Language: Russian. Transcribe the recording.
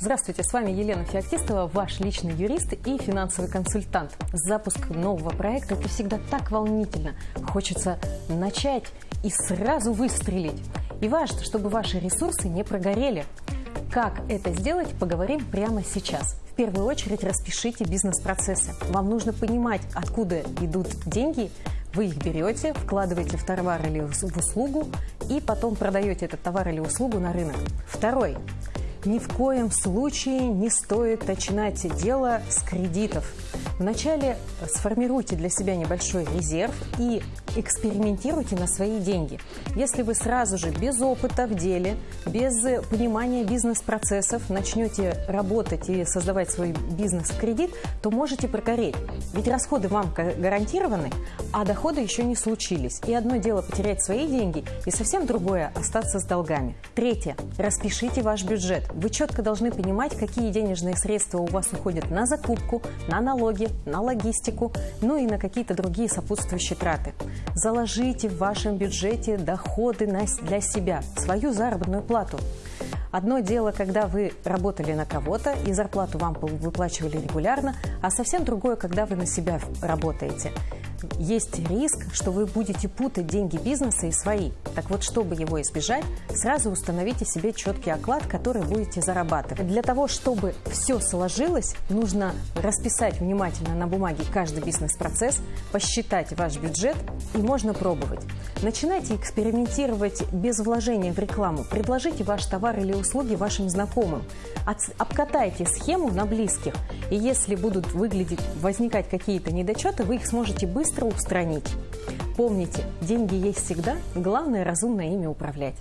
Здравствуйте, с вами Елена Феоктистова, ваш личный юрист и финансовый консультант. Запуск нового проекта – это всегда так волнительно. Хочется начать и сразу выстрелить. И важно, чтобы ваши ресурсы не прогорели. Как это сделать, поговорим прямо сейчас. В первую очередь распишите бизнес-процессы. Вам нужно понимать, откуда идут деньги, вы их берете, вкладываете в товар или в услугу и потом продаете этот товар или услугу на рынок. Второй ни в коем случае не стоит начинать дело с кредитов. Вначале сформируйте для себя небольшой резерв и экспериментируйте на свои деньги. Если вы сразу же без опыта в деле, без понимания бизнес-процессов начнете работать и создавать свой бизнес в кредит, то можете прогореть. Ведь расходы вам гарантированы, а доходы еще не случились. И одно дело потерять свои деньги, и совсем другое – остаться с долгами. Третье. Распишите ваш бюджет. Вы четко должны понимать, какие денежные средства у вас уходят на закупку, на налоги, на логистику, ну и на какие-то другие сопутствующие траты. Заложите в вашем бюджете доходы для себя, свою заработную плату. Одно дело, когда вы работали на кого-то и зарплату вам выплачивали регулярно, а совсем другое, когда вы на себя работаете есть риск, что вы будете путать деньги бизнеса и свои. Так вот, чтобы его избежать, сразу установите себе четкий оклад, который будете зарабатывать. Для того, чтобы все сложилось, нужно расписать внимательно на бумаге каждый бизнес-процесс, посчитать ваш бюджет и можно пробовать. Начинайте экспериментировать без вложения в рекламу. Предложите ваш товар или услуги вашим знакомым. Обкатайте схему на близких. И если будут выглядеть, возникать какие-то недочеты, вы их сможете быстро устранить. Помните, деньги есть всегда, главное разумно ими управлять.